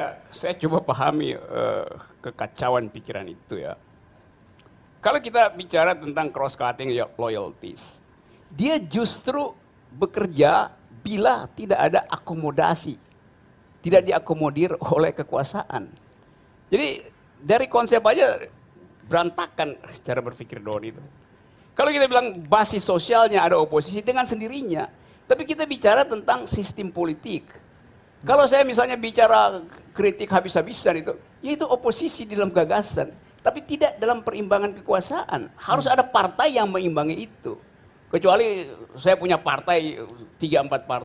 Ya, saya coba pahami uh, kekacauan pikiran itu ya. Kalau kita bicara tentang cross cutting loyalties, dia justru bekerja bila tidak ada akomodasi, tidak diakomodir oleh kekuasaan. Jadi dari konsep aja berantakan cara berpikir Don itu. Kalau kita bilang basis sosialnya ada oposisi dengan sendirinya, tapi kita bicara tentang sistem politik. Kalau saya misalnya bicara kritik habis-habisan itu, ya itu oposisi di dalam gagasan, tapi tidak dalam perimbangan kekuasaan. Harus ada partai yang mengimbangi itu. Kecuali saya punya partai tiga empat partai